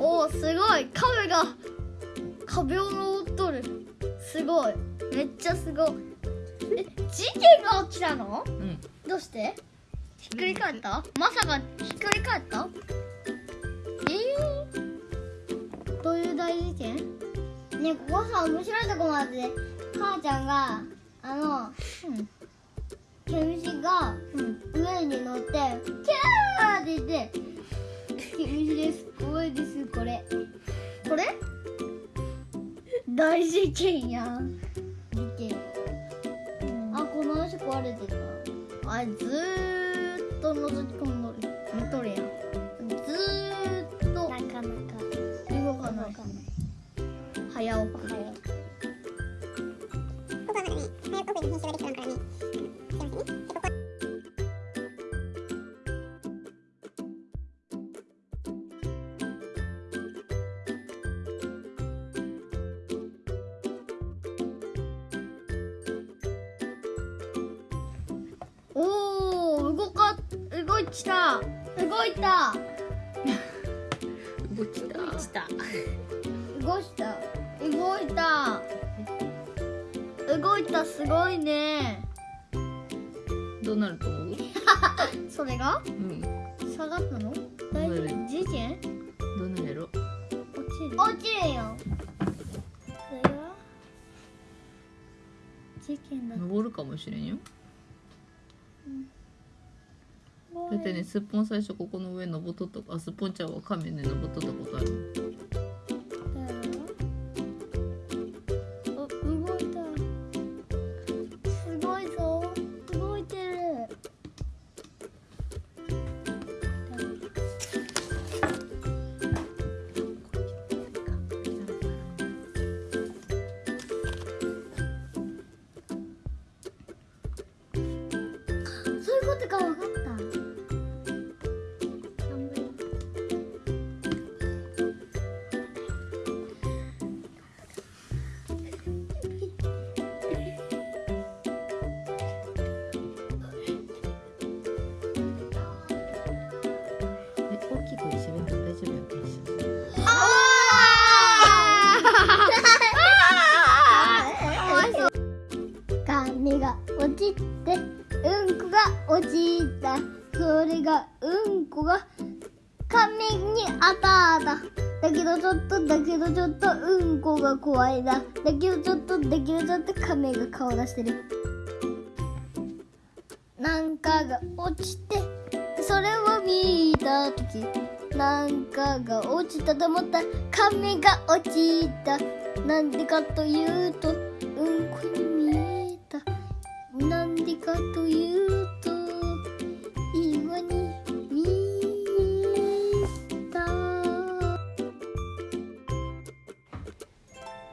おおすごい。亀が壁を登っとる。すごい。めっちゃすごい。え事件が起きたの？うん。どうして？ひっくり返った？まさかひっくり返った？えー、どういう大事件？ねここさ面白いとこまで。母ちゃんがあのうん。毛虫がうん。上に大事件やん。見てあこの足壊れてたあれずーっと覗き込んどる。見とるやん。ずーっと。なかなか。動かない。早送り動いた。動いた。動きた。動いた。動いた。動いたすごいね。どうなると思う？それが？うん。下がったの？大丈夫？事件どうなるやろ？落ちる？落ちるよ。それが事件だ登るかもしれんよだってねすっぽん最初ここの上登っとった。あすっぽんちゃんは亀ね登っとったことあるあ動いたすごいぞ動いてる。そういうことか分かった。髪が落ちてうんこが落ちた。それがうんこが髪に当たった。だけどちょっとだけどちょっとうんこが怖いな。だけどちょっとだけどちょっと亀が顔出してる。なんかが落ちてそれを見た時。なんかが落ちたと思ったら亀が落ちた。なんでかというとうんこにかというと今に見えた。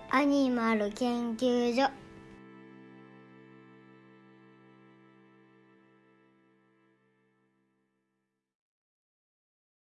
アニマル研究所。